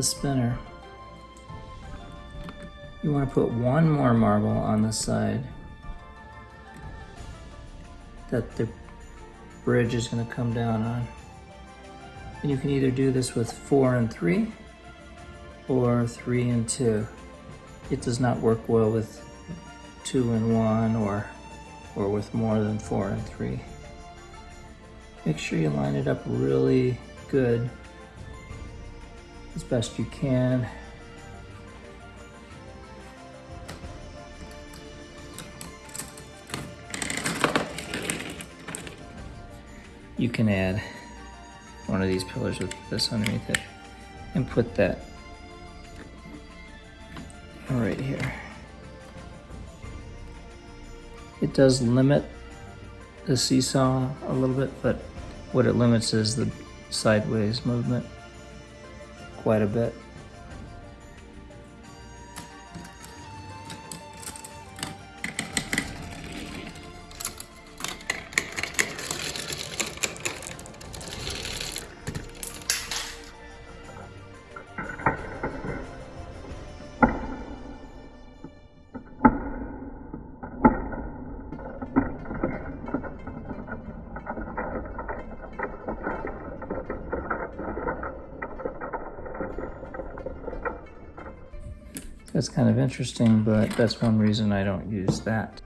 the spinner. You want to put one more marble on the side that the bridge is going to come down on. And you can either do this with four and three or three and two. It does not work well with two and one or, or with more than four and three. Make sure you line it up really good as best you can. You can add one of these pillars with this underneath it and put that right here. It does limit the seesaw a little bit, but what it limits is the sideways movement quite a bit. That's kind of interesting, but that's one reason I don't use that.